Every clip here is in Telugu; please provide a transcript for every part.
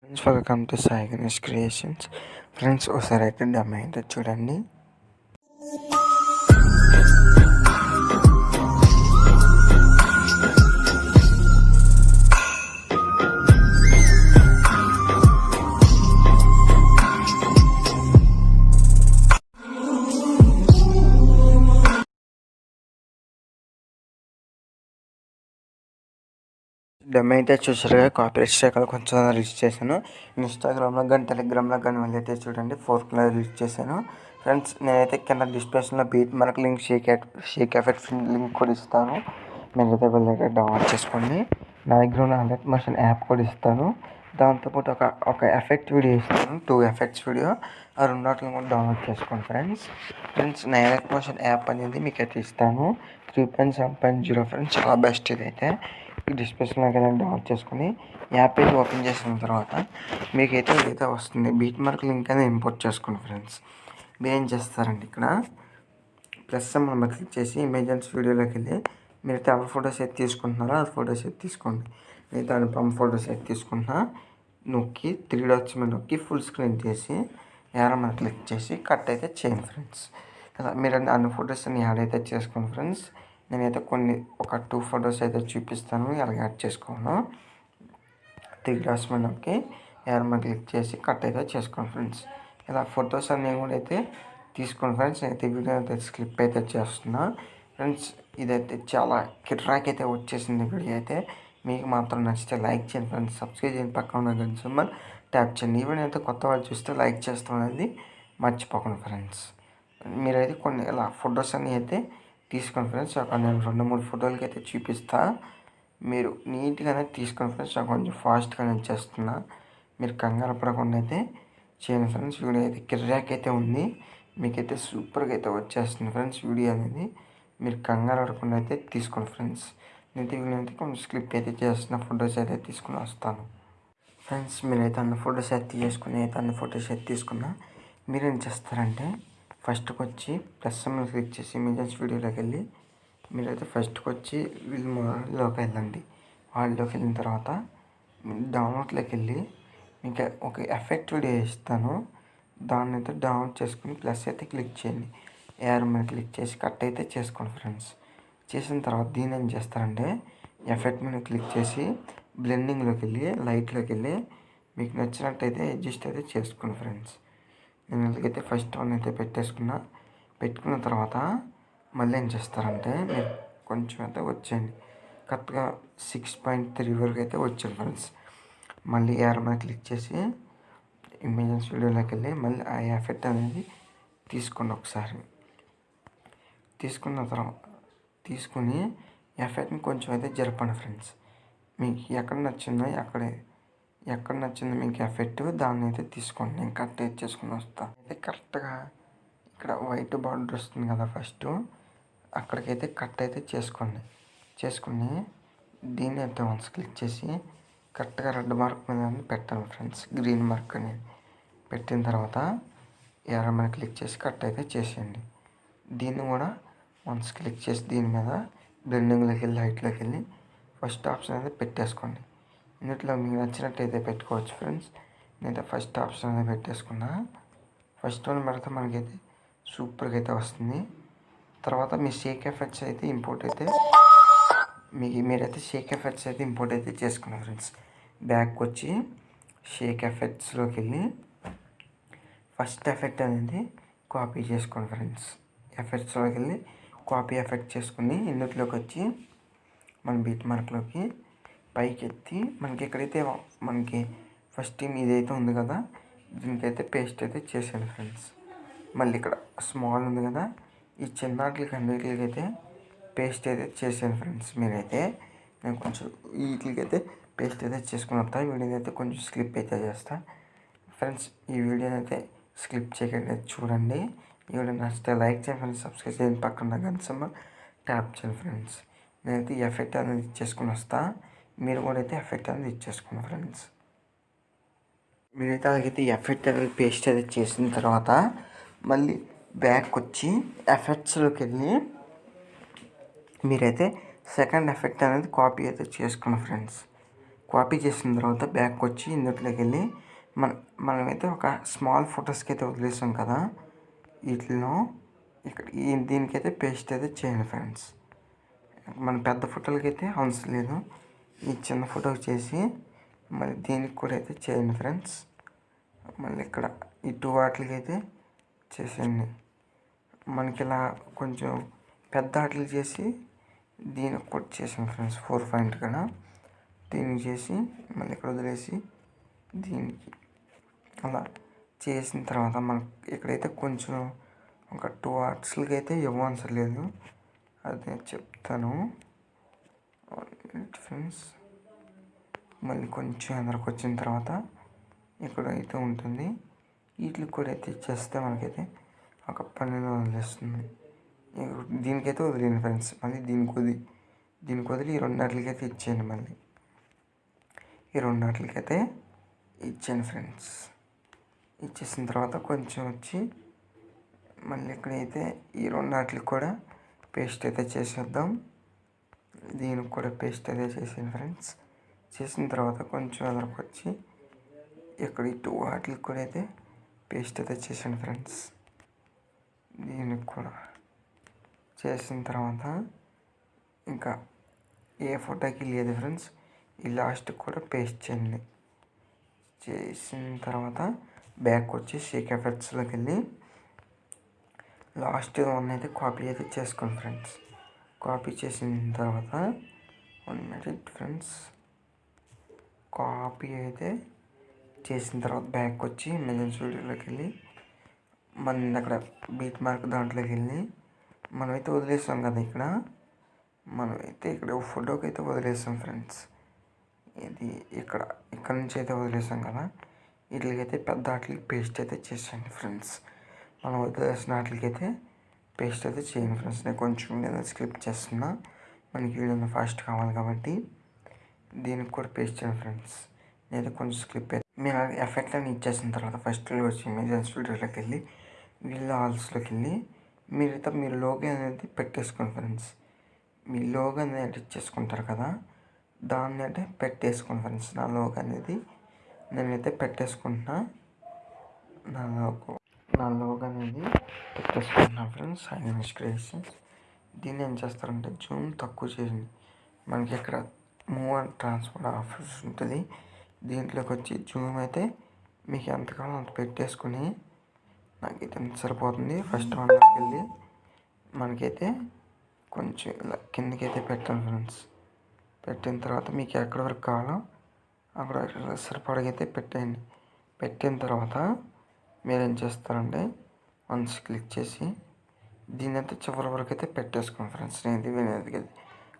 Friends welcome to Sai Ganesh creations friends ఒకసారి అయితే డమ్ అయితే చూడండి. డమ్ అయితే చూసారుగా కాపీరైట్ స్ట్రైక్ కొంచెం రిలీజ్ చేశాను. ఇన్స్టాగ్రామ్లో కానీ టెలిగ్రామ్లో కానీ వెళ్ళైతే చూడండి ఫోర్ కలర్ రిలీజ్ చేశాను. ఫ్రెండ్స్ నేనైతే కింద డిస్క్రిప్షన్లో బీట్ మనకు link shake shake effect link కూడా ఇస్తాను. మీరైతే వెళ్ళైతే డౌన్లోడ్ చేసుకోండి. నా దగ్గర ఉన్న హండ్రెడ్ పర్సెంట్ యాప్ కూడా ఇస్తాను. దాంతోపాటు ఒక ఒక ఎఫెక్ట్ వీడియో ఇస్తాను. Two effects video. ఆ రెండాటిని కూడా డౌన్లోడ్ చేసుకోండి ఫ్రెండ్స్. ఫ్రెండ్స్ నా హండ్రెడ్ యాప్ అనేది మీకు అయితే ఇస్తాను. Three point seven point zero friends చాలా బెస్ట్ ఇదైతే. డిస్క్రిప్షన్లో కదా డౌన్లోడ్ చేసుకుని యాప్ పేజ్ ఓపెన్ చేసిన తర్వాత మీకైతే ఇదైతే వస్తుంది. బీట్ మార్క్ లింక్ అనేది ఇంపోర్ట్ చేసుకోండి ఫ్రెండ్స్ మీరు ఏం చేస్తారండి ఇక్కడ? ప్లస్ మనం క్లిక్ చేసి ఇమేజెన్స్ వీడియోలోకి వెళ్ళి మీరైతే ఎవరి ఫొటోస్ అయితే తీసుకుంటున్నారో? ఆ ఫొటోస్ అయితే తీసుకోండి. నేను దాని పంప్ ఫొటోస్ అయితే తీసుకుంటున్నా. నొక్కి త్రీ డాట్స్ మీద నొక్కి ఫుల్ స్క్రీన్ చేసి యారో మీద క్లిక్ చేసి కట్ అయితే చేయండి ఫ్రెండ్స్ మీరు అన్ని ఫొటోస్ అన్ని యాడ్ అయితే చేసుకోండి ఫ్రెండ్స్ నేనైతే కొన్ని ఒక టూ ఫొటోస్ అయితే చూపిస్తాను. ఎలా యాడ్ చేసుకోను. త్రీ డాట్స్ మనకి నొక్కి క్లిక్ చేసి కట్ అయితే చేసుకోండి ఫ్రెండ్స్. ఇలా ఫొటోస్ అన్నీ కూడా అయితే తీసుకోండి ఫ్రెండ్స్. నేనైతే వీడియో అయితే స్క్లిప్ అయితే చేస్తున్నా. ఫ్రెండ్స్ ఇదైతే చాలా కిర్రాక్ అయితే వచ్చేసింది వీడియో అయితే. మీకు మాత్రం నచ్చితే లైక్ చేయండి ఫ్రెండ్స్. సబ్స్క్రైబ్ చేయండి. పక్కన ఉన్న గంట సింబల్ ట్యాప్ చేయండి. ఈవెన్ అయితే కొత్త వాళ్ళు చూస్తే లైక్ చేస్తాం అనేది మర్చిపోకండి ఫ్రెండ్స్. మీరైతే కొన్ని ఇలా ఫొటోస్ అన్నీ అయితే తీసుకోండి ఫ్రెండ్స్. ఒక నేను రెండు మూడు ఫోటోలకి అయితే చూపిస్తా. మీరు నీట్గానే తీసుకోండి ఫ్రెండ్స్. నాకు కొంచెం ఫాస్ట్గా నేను చేస్తున్నా. మీరు కంగారు పడకుండా అయితే చేయండి ఫ్రెండ్స్. వీడియో అయితే కిర్రాక్ అయితే ఉంది. మీకైతే సూపర్గా అయితే వచ్చేస్తుంది ఫ్రెండ్స్ వీడియో అనేది. మీరు కంగారు పడకుండా అయితే తీసుకోండి ఫ్రెండ్స్. నేను వీడియో కొంచెం స్క్లిప్ అయితే చేస్తున్న. ఫొటోస్ అయితే తీసుకుని వస్తాను. ఫ్రెండ్స్ మీరైతే అన్ని ఫొటోస్ అయితే తీసుకుని అయితే అన్ని ఫొటోస్ అయితే తీసుకున్నా. మీరు ఏం చేస్తారంటే ఫస్ట్కి వచ్చి ప్లస్ మీద క్లిక్ చేసి ఇమేజెస్ వీడియోలోకి వెళ్ళి మీరైతే ఫస్ట్కి వచ్చి వీళ్ళు మోడల్లోకి వెళ్ళండి వాళ్ళలోకి వెళ్ళిన తర్వాత డౌన్లోడ్లోకి వెళ్ళి మీకు ఒక ఎఫెక్ట్ వీడియో ఇస్తాను. దాన్ని అయితే డౌన్లోడ్ చేసుకుని ప్లస్ అయితే క్లిక్ చేయండి. ఏఆర్ మీద క్లిక్ చేసి కట్ అయితే చేసుకోండి ఫ్రెండ్స్. చేసిన తర్వాత దీన్ని ఏం చేస్తారంటే ఎఫెక్ట్ మీద క్లిక్ చేసి బ్లెండింగ్లోకి వెళ్ళి లైట్లోకి వెళ్ళి మీకు నచ్చినట్టయితే అడ్జస్ట్ అయితే చేసుకోండి ఫ్రెండ్స్. నేను ఎందుకైతే ఫస్ట్ వన్ అయితే పెట్టేసుకున్నా. పెట్టుకున్న తర్వాత మళ్ళీ ఏం చేస్తారంటే మీరు కొంచెం అయితే వచ్చేయండి. కరెక్ట్గా సిక్స్ పాయింట్ త్రీ వరకు అయితే వచ్చాను ఫ్రెండ్స్ మళ్ళీ ఏఆర్ మీద క్లిక్ చేసి ఇమేజెన్స్ వీడియోలోకి వెళ్ళి మళ్ళీ ఆ ఎఫెక్ట్ అనేది తీసుకోండి ఒకసారి. తీసుకున్న తర్వాత తీసుకుని ఎఫెక్ట్ని కొంచెం అయితే జరపండి ఫ్రెండ్స్ మీకు ఎక్కడ నచ్చిందో అక్కడే ఎక్కడ నచ్చింది మీకు ఎఫెక్ట్ దాన్ని అయితే తీసుకోండి. నేను కట్ అయితే చేసుకుని వస్తాను అయితే కరెక్ట్గా ఇక్కడ వైట్ బార్డర్ వస్తుంది కదా ఫస్ట్. అక్కడికైతే కట్ అయితే చేసుకోండి. చేసుకుని దీన్ని అయితే వన్స్ క్లిక్ చేసి కరెక్ట్గా రెడ్ మార్క్ మీద పెట్టండి ఫ్రెండ్స్. గ్రీన్ మార్క్ అని పెట్టిన తర్వాత ఎర్ర మీద క్లిక్ చేసి కట్ అయితే చేసేయండి. దీన్ని కూడా వన్స్ క్లిక్ చేసి దీని మీద బ్లెండింగ్లోకి వెళ్ళి లైట్లోకి వెళ్ళి ఫస్ట్ ఆప్షన్ అయితే పెట్టేసుకోండి. ఇందులో మీకు నచ్చినట్టయితే పెట్టుకోవచ్చు ఫ్రెండ్స్. నేనైతే ఫస్ట్ ఆప్షన్ అనేది పెట్టేసుకున్నా. ఫస్ట్ వన్ పెడితే మనకైతే సూపర్గా అయితే వస్తుంది. తర్వాత మీ షేక్ ఎఫెక్ట్స్ అయితే ఇంపోర్ట్ అయితే మీకు మీరైతే షేక్ ఎఫెక్ట్స్ అయితే ఇంపోర్ట్ అయితే చేసుకున్నారు ఫ్రెండ్స్. బ్యాక్ వచ్చి షేక్ ఎఫెక్ట్స్లోకి వెళ్ళి ఫస్ట్ ఎఫెక్ట్ అనేది కాపీ చేసుకోండి ఫ్రెండ్స్. ఎఫెక్ట్స్లోకి వెళ్ళి కాపీ ఎఫెక్ట్ చేసుకుని ఇందులోకి వచ్చి మన బీట్ మార్క్లోకి పైకెత్తి మనకి ఎక్కడైతే మనకి ఫస్ట్ టీమ్ ఇదైతే ఉంది కదా దీనికైతే పేస్ట్ అయితే చేసాను ఫ్రెండ్స్ మళ్ళీ ఇక్కడ స్మాల్ ఉంది కదా ఈ చిన్నట్లకి అన్నిటికి అయితే పేస్ట్ అయితే చేసాను ఫ్రెండ్స్ మీరైతే. నేను కొంచెం వీటికి అయితే పేస్ట్ అయితే చేసుకుని వస్తా వీడియో అయితే కొంచెం స్లిప్ అయితే చేస్తా. ఫ్రెండ్స్ ఈ వీడియోని అయితే స్కిప్ చేయకండి చూడండి. ఈ వీడియో నచ్చితే లైక్ చేయండి ఫ్రెండ్స్ సబ్స్క్రైబ్ చేయండి. పక్కన గంట ట్యాప్ చేయండి ఫ్రెండ్స్ నేనైతే ఎఫెక్ట్ అనేది చేసుకుని వస్తాను మీరు కూడా అయితే ఎఫెక్ట్ అనేది ఇచ్చేసుకున్నాను ఫ్రెండ్స్ మీరైతే అలాగైతే ఎఫెక్ట్ అనేది పేస్ట్ అయితే చేసిన తర్వాత మళ్ళీ బ్యాక్ వచ్చి ఎఫెక్ట్స్లోకి వెళ్ళి మీరైతే సెకండ్ ఎఫెక్ట్ అనేది కాపీ అయితే చేసుకోండి ఫ్రెండ్స్ కాపీ చేసిన తర్వాత బ్యాక్ వచ్చి ఇందులోకి వెళ్ళి మన మనమైతే ఒక స్మాల్ ఫొటోస్కి అయితే వదిలేసాం కదా. వీటిలో ఇక్కడ దీనికైతే పేస్ట్ అయితే చేయండి ఫ్రెండ్స్ మన పెద్ద ఫోటోలకి అయితే అవసరం లేదు. ఈ చిన్న ఫోటో చేసి మళ్ళీ దీనికి కూడా అయితే చేయండి ఫ్రెండ్స్. మళ్ళీ ఇక్కడ ఈ టూ వాటికి అయితే చేసేయండి. మనకి ఇలా కొంచెం పెద్ద ఆటలు చేసి దీనికి కూడా చేసాను ఫ్రెండ్స్. ఫోర్ పాయింట్ కదా దీనికి చేసి మళ్ళీ ఇక్కడ వదిలేసి దీనికి అలా చేసిన తర్వాత మనకి ఇక్కడైతే కొంచెం ఒక టూ ఆర్ట్స్లకి అయితే ఇవ్వవసరం లేదు. అది చెప్తాను. ఫ్రెండ్స్ మళ్ళీ కొంచెం అందరికి వచ్చిన తర్వాత ఇక్కడ అయితే ఉంటుంది. వీటికి కూడా అయితే ఇచ్చేస్తే మనకైతే ఒక పన్నెండు వదిలేస్తుంది దీనికైతే వదిలేను ఫ్రెండ్స్ మళ్ళీ దీనికి వదిలి దీనికి వదిలి ఈ రెండాటికి అయితే ఇచ్చేయండి మళ్ళీ. ఈ రెండాటికి అయితే ఇచ్చాను ఫ్రెండ్స్ ఇచ్చేసిన తర్వాత కొంచెం వచ్చి మళ్ళీ ఇక్కడైతే ఈ రెండాటికి కూడా పేస్ట్ అయితే చేసేద్దాం. దీనికి కూడా పేస్ట్ అదే చేసాను ఫ్రెండ్స్ చేసిన తర్వాత కొంచెం ఎదరికి వచ్చి ఇక్కడ ఇటు వాటికి కూడా అయితే పేస్ట్ అయితే చేసాను ఫ్రెండ్స్ దీనికి కూడా చేసిన తర్వాత ఇంకా ఏ ఫోటోకి లేదు ఫ్రెండ్స్ ఈ లాస్ట్ కూడా పేస్ట్ చేయండి. చేసిన తర్వాత బ్యాక్ వచ్చి షేక్ ఎఫెక్ట్స్లోకి వెళ్ళి లాస్ట్ వన్ అయితే కాపీ అయితే చేసుకోండి ఫ్రెండ్స్ కాపీ చేసిన తర్వాత వన్ మినిట్ ఫ్రెండ్స్ కాపీ అయితే చేసిన తర్వాత బ్యాక్ వచ్చి మెజన్ స్టూడియోలోకి వెళ్ళి మన అక్కడ బీట్ మార్క్ దాంట్లోకి వెళ్ళి మనమైతే వదిలేస్తాం కదా ఇక్కడ. మనమైతే ఇక్కడ ఫోటోకి అయితే వదిలేస్తాం ఫ్రెండ్స్. ఇది ఇక్కడ ఇక్కడ నుంచి అయితే వదిలేసాం కదా. వీటికైతే పెద్ద వాటికి పేస్ట్ అయితే చేసేయండి ఫ్రెండ్స్. మనం వదిలేసిన వాటికైతే పేస్ట్ అయితే చేయండి ఫ్రెండ్స్. నేను కొంచెం నేను స్క్రిప్ట్ చేస్తున్నా. మనకి వీడియో ఫాస్ట్ కావాలి కాబట్టి దీనికి కూడా పేస్ట్ చేయండి ఫ్రెండ్స్. నేను కొంచెం స్క్రిప్ట్ మీరు ఎఫెక్ట్ అని ఇచ్చేసిన తర్వాత ఫస్ట్ వచ్చి ఇమేజ్ స్టూడియోలోకి వెళ్ళి వీళ్ళ హాల్స్లోకి వెళ్ళి మీరైతే మీరు లోగో అనేది పెట్టేసుకోండి ఫ్రెండ్స్. మీ లోగో అనేది ఎడిట్ చేసుకుంటారు కదా దాన్ని అంటే పెట్టేసుకోండి ఫ్రెండ్స్. నా లోగో అనేది నేనైతే పెట్టేసుకుంటున్నా. నా లోగో నా లోగ్ అనేది పెట్టేసుకుంటున్నా ఫ్రెండ్స్ ఐఎన్ఎస్ క్రియేషన్స్ దీన్ని ఏం చేస్తారంటే జూమ్ తక్కువ చేసింది మనకి ఇక్కడ మూవ్ అండ్ ట్రాన్స్ఫర్ ఆఫర్స్ ఉంటుంది. దీంట్లోకి వచ్చి జూమ్ అయితే మీకు ఎంతకాలం అంత పెట్టేసుకుని నాకు ఇది సరిపోతుంది? ఫస్ట్ వన్లోకి వెళ్ళి మనకైతే కొంచెం ఇలా కిందకైతే పెట్టాను ఫ్రెండ్స్ పెట్టిన తర్వాత మీకు ఎక్కడి వరకు కావాలో అక్కడ సరిపడగైతే పెట్టేయండి. పెట్టిన తర్వాత మీరు ఏం చేస్తారంటే వన్స్ క్లిక్ చేసి దీని అయితే చివరి వరకు అయితే పెట్టేసుకోండి ఫ్రెండ్స్. నేను ఇది వినేది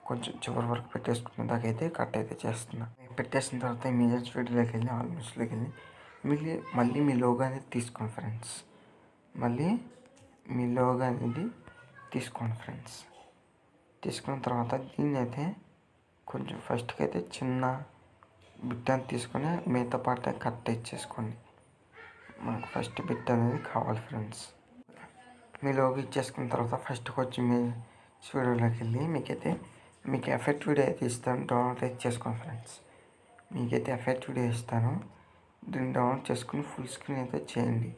కొంచెం చివరి వరకు పెట్టేసుకున్న దాకైతే కట్ అయితే చేస్తున్నా. పెట్టేసిన తర్వాత ఇమీడియట్ వీడియోలోకి వెళ్ళి ఆల్మోస్ట్లోకి వెళ్ళి మళ్ళీ మళ్ళీ మీ లోగా అనేది తీసుకోండి ఫ్రెండ్స్. మళ్ళీ మీ లోగా అనేది తీసుకోండి ఫ్రెండ్స్. తీసుకున్న తర్వాత దీన్ని అయితే కొంచెం ఫస్ట్కి అయితే చిన్న బిట్ అని తీసుకొని మిగతా పార్ట్ కట్ ఇచ్చేసుకోండి మనకు ఫస్ట్ బిట్ అనేది కావాలి ఫ్రెండ్స్ మీ లోగో ఇచ్చేసుకున్న తర్వాత ఫస్ట్కి వచ్చి మీ స్టూడియోలోకి వెళ్ళి మీకైతే మీకు ఎఫెక్ట్ వీడియో అయితే ఇస్తాను. డౌన్లోడ్ అయితే చేసుకోండి ఫ్రెండ్స్ మీకైతే ఎఫెక్ట్ వీడియో ఇస్తాను. దీన్ని డౌన్లోడ్ చేసుకుని ఫుల్ స్క్రీన్ అయితే చేయండి.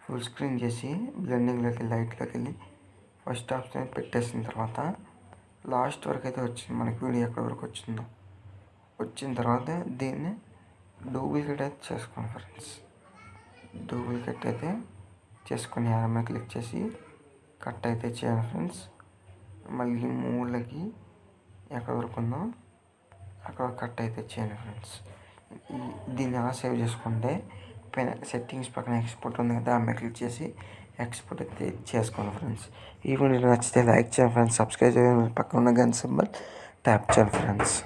ఫుల్ స్క్రీన్ చేసి బ్లెండింగ్లోకి లైట్లోకి వెళ్ళి ఫస్ట్ ఆప్షన్ పెట్టేసిన తర్వాత లాస్ట్ వరకు అయితే వచ్చింది. మనకి వీడియో ఎక్కడి వరకు వచ్చిందో. వచ్చిన తర్వాత దీన్ని డూప్లికేట్ అయితే చేసుకోండి ఫ్రెండ్స్ డూప్లికేట్ అయితే చేసుకుని యారమ్మ క్లిక్ చేసి కట్ అయితే చేయాలి ఫ్రెండ్స్. మళ్ళీ మూలకి ఎక్కడ వరకు ఉందో అక్కడ కట్ అయితే చేయండి ఫ్రెండ్స్. దీన్ని ఎలా సేవ్ చేసుకుంటే పైన సెట్టింగ్స్ పక్కన ఎక్స్పోర్ట్ ఉంది కదా ఆమె క్లిక్ చేసి ఎక్స్పోర్ట్ అయితే చేసుకోండి ఫ్రెండ్స్. ఈ వీడియో నచ్చితే లైక్ చేయండి ఫ్రెండ్స్. సబ్స్క్రైబ్ చేయండి. పక్కన ఉన్న గన్ సింబల్ ట్యాప్ చేయండి ఫ్రెండ్స్.